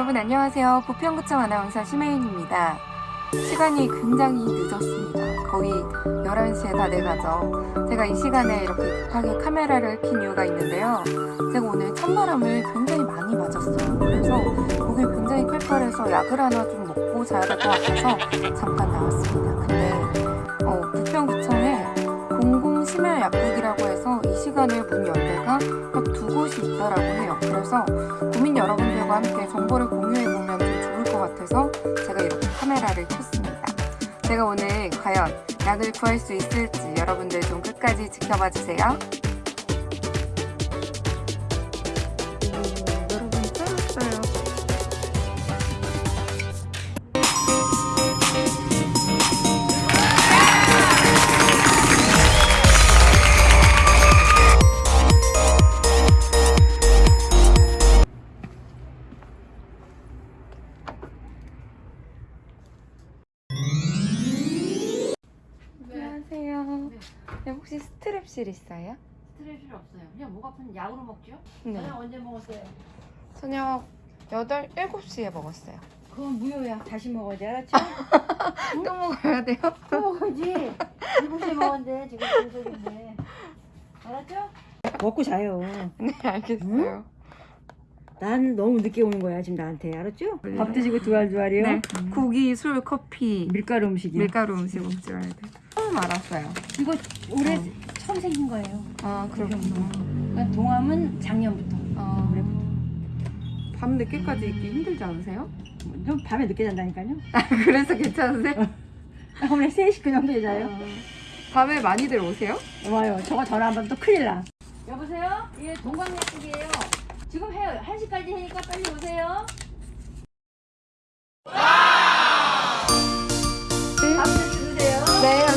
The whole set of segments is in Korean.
여러분 안녕하세요. 부평구청 아나운서 심혜인입니다. 시간이 굉장히 늦었습니다. 거의 11시에 다 돼가죠. 제가 이 시간에 이렇게 급하게 카메라를 킨 이유가 있는데요. 제가 오늘 찬바람을 굉장히 많이 맞았어요. 그래서 목이 굉장히 클컬해서 약을 하나 좀 먹고 자야 될 것 같아서 잠깐 나왔습니다. 근데 어, 부평구 청에 공공심야약국이라고 해서 이 시간에 문 열대가 딱 두 곳이 있다라고 해요. 그래서 국민 여러분들과 함께 정보를 공유해보면 좀 좋을 것 같아서 제가 이렇게 카메라를 켰습니다. 제가 오늘 과연 약을 구할 수 있을지 여러분들 좀 끝까지 지켜봐 주세요. 네, 혹시 스트랩실 있어요? 스트레스 없어요. 그냥 목 아픈 약으로 먹죠? 네. 저녁 언제 먹었어요? 저녁 8, 7시에 먹었어요. 그건 무효야. 다시 먹어야 돼. 알았죠? 또 먹어야 돼요? 또 먹어야지. 일곱시에 먹었는데 지금 불속인데. 알았죠? 먹고 자요. 네, 알겠어요. 난 너무 늦게 오는 거야 지금 나한테. 알았죠? 밥 드시고 두알두알이요. 네. 고기, 술, 커피, 밀가루 음식이요. 밀가루 음식 먹지 말아야 돼. 처음 알았어요. 이거 올해 어. 처음 생긴 거예요. 아, 그렇구나. 그러니까 동암은 작년부터. 아, 올해부터. 밤 늦게까지 있기 힘들지 않으세요? 좀 밤에 늦게 잔다니까요. 아, 그래서 괜찮으세요? 오늘 3시 그 정도에 자요. 밤에 많이들 오세요? 와요. 저거 전화 안 받으면 또 큰일 나. 여보세요? 예, 동광약국이에요. 지금 해요. 1시까지 해니까 빨리 오세요. 네. 밥 드세요. 네,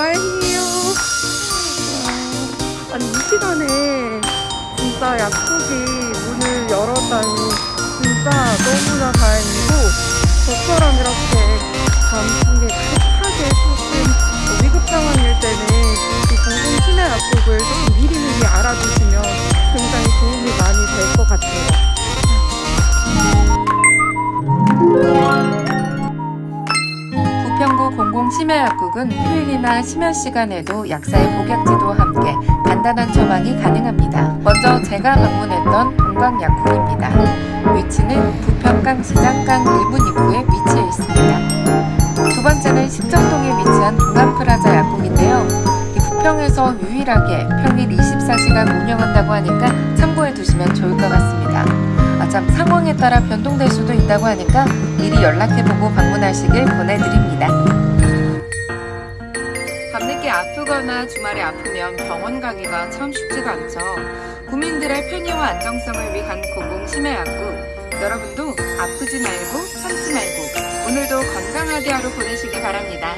다행이에요. 와, 아니, 이 시간에 진짜 약국이 문을 열었다니 진짜 너무나 다행이고 저처럼 이렇게 밤중에 급하게 조금 위급 상황일 때는 이 공공 심야 약국을 조금 미리미리 알아두시면 굉장히 도움이 많이 될 것 같아요. 공공심야약국은 휴일이나 심야 시간에도 약사의 복약지도와 함께 간단한 처방이 가능합니다. 먼저 제가 방문했던 동강약국입니다. 위치는 부평강 시장 강 1분 입구에 위치해 있습니다. 두 번째는 식정동에 위치한 동안프라자 약국인데요. 이 부평에서 유일하게 평일 24시간 운영한다고 하니까 참고해 두시면 좋을 것 같습니다. 아, 참 상황에 따라 변동될 수도 있다고 하니까 미리 연락해보고 방문하시길 권해드립니다. 밤늦게 아프거나 주말에 아프면 병원 가기가 참 쉽지가 않죠. 국민들의 편의와 안정성을 위한 공공심야약국 여러분도 아프지 말고 참지 말고 오늘도 건강하게 하루 보내시기 바랍니다.